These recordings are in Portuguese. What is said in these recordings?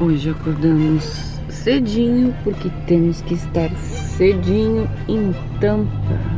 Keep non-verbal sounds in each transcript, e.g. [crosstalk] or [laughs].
Hoje acordamos cedinho porque temos que estar cedinho em Tampa.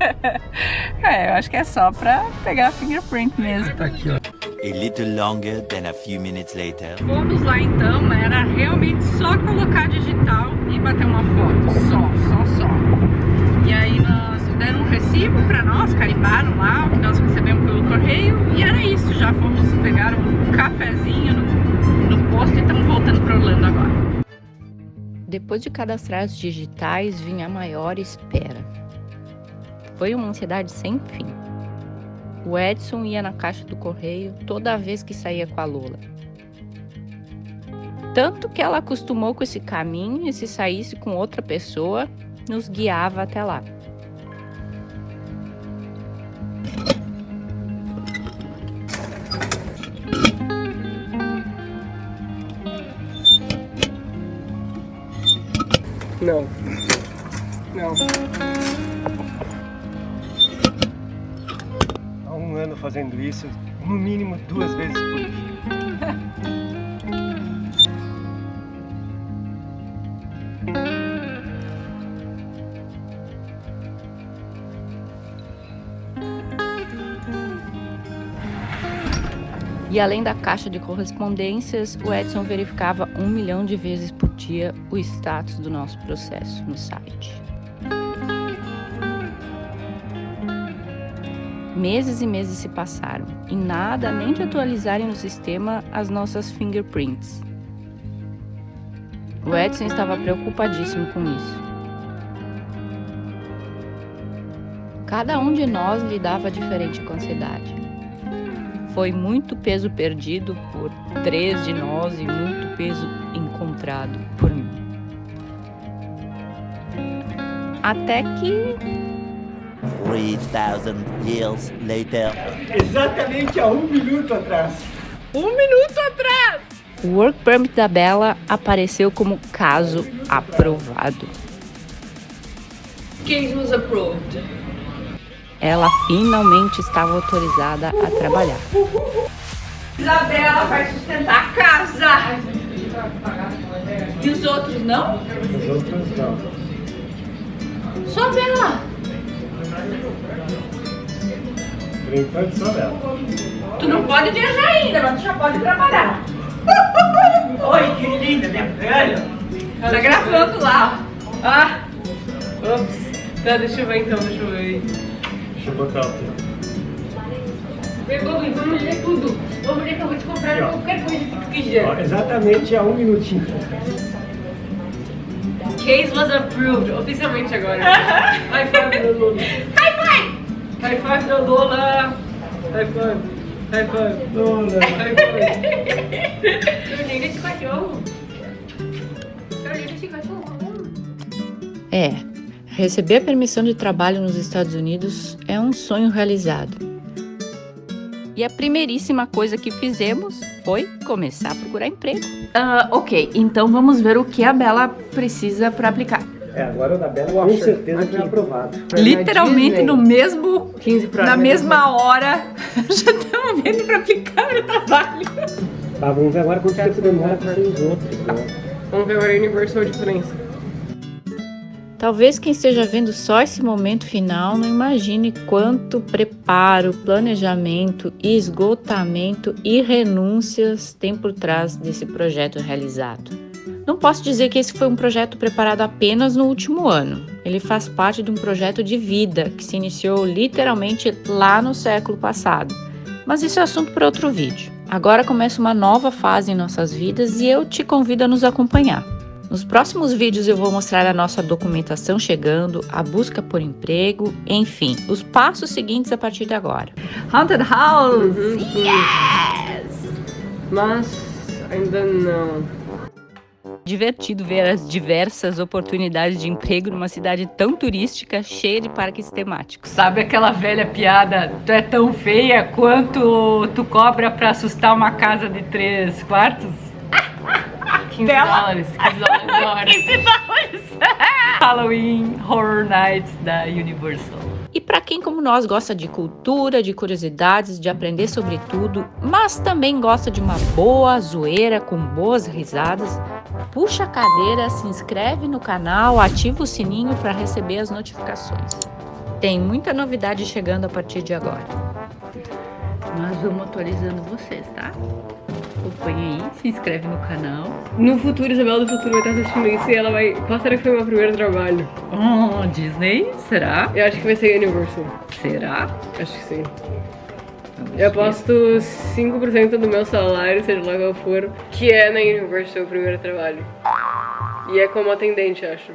[laughs] é, eu acho que é só pra pegar fingerprint mesmo. Tá aqui, ó. A little longer than a few minutes later. Fomos lá então, era realmente só colocar digital e bater uma foto, só, só, só. E aí nós deram um recibo pra nós, carimbaram lá o que nós recebemos pelo correio e era isso, já fomos pegar um cafezinho no, no posto e estamos voltando para Orlando agora. Depois de cadastrar os digitais, vinha a maior espera. Foi uma ansiedade sem fim. O Edson ia na caixa do correio toda vez que saía com a Lola. Tanto que ela acostumou com esse caminho e se saísse com outra pessoa, nos guiava até lá. Não. Não. Ano fazendo isso, no mínimo duas vezes por dia. E além da caixa de correspondências, o Edson verificava um milhão de vezes por dia o status do nosso processo no site. Meses e meses se passaram e nada nem de atualizarem no sistema as nossas fingerprints. O Edson estava preocupadíssimo com isso. Cada um de nós lidava diferente com a ansiedade. Foi muito peso perdido por três de nós e muito peso encontrado por mim. Até que. 3000 years later. Exatamente há um minuto atrás. Um minuto atrás! O Work Permit da Bela apareceu como caso aprovado. Case was approved ela finalmente estava autorizada a trabalhar. Isabela vai sustentar a casa. E os outros não? Os outros não. Só Bela. Por enquanto só. Tu não pode viajar ainda, mas tu já pode trabalhar. [laughs] Oi, que linda, minha velha. Tá gravando lá. Ah. Ops. Tá, deixa eu ver então, deixa eu ver. Deixa eu botar o teu. Pegou, vamos ler tudo. Vamos ler que eu vou te comprar qualquer coisa que tu quiser. Ó, exatamente há um minutinho. Case was approved, oficialmente agora. [laughs] High five da Lola. High five! High five da Lola. High five. High five. Lola. High five. Eu nem desse cachorro. Eu nem desse cachorro. É, receber a permissão de trabalho nos Estados Unidos é um sonho realizado. E a primeiríssima coisa que fizemos foi começar a procurar emprego. Uh, ok, então vamos ver o que a Bela precisa para aplicar. É, agora o da Bela com certeza já é aprovado. Literalmente no mesmo, 15 pra na mesma hora, [laughs] já estamos vendo para aplicar o trabalho. Tá, vamos ver agora quanto tempo demora para os outros. Né? Vamos ver agora a Universal Diferença. Talvez quem esteja vendo só esse momento final não imagine quanto preparo, planejamento, esgotamento e renúncias tem por trás desse projeto realizado. Não posso dizer que esse foi um projeto preparado apenas no último ano. Ele faz parte de um projeto de vida que se iniciou literalmente lá no século passado. Mas isso é assunto para outro vídeo. Agora começa uma nova fase em nossas vidas e eu te convido a nos acompanhar. Nos próximos vídeos eu vou mostrar a nossa documentação chegando, a busca por emprego, enfim, os passos seguintes a partir de agora. Haunted House! Yes! Mas ainda não divertido ver as diversas oportunidades de emprego numa cidade tão turística, cheia de parques temáticos. Sabe aquela velha piada, tu é tão feia quanto tu cobra pra assustar uma casa de três quartos? 15 dólares, 15 dólares 15 [laughs] dólares! [laughs] Halloween Horror Nights da Universal. E para quem como nós gosta de cultura, de curiosidades, de aprender sobre tudo, mas também gosta de uma boa zoeira com boas risadas, puxa a cadeira, se inscreve no canal, ativa o sininho para receber as notificações. Tem muita novidade chegando a partir de agora. Nós vamos atualizando vocês, tá? acompanha aí, se inscreve no canal. No futuro, Isabela do futuro vai estar assistindo isso e ela vai... Qual será que foi o meu primeiro trabalho? Oh, Disney? Será? Eu acho que vai ser Universal. Será? Acho que sim. Eu aposto 5% do meu salário, seja lá qual for, que é na Universal o primeiro trabalho. E é como atendente, acho.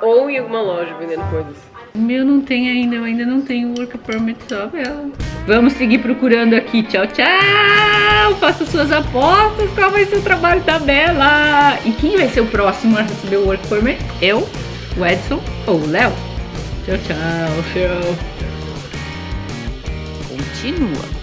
Ou em alguma loja vendendo coisas. O meu não tem ainda, eu ainda não tenho work permit só, Bela. Vamos seguir procurando aqui. Tchau, tchau! Faça suas apostas. Qual vai ser o trabalho da Bela? E quem vai ser o próximo a receber o work permit? Eu, o Edson ou o Léo? Tchau, tchau. Tchau. Continua.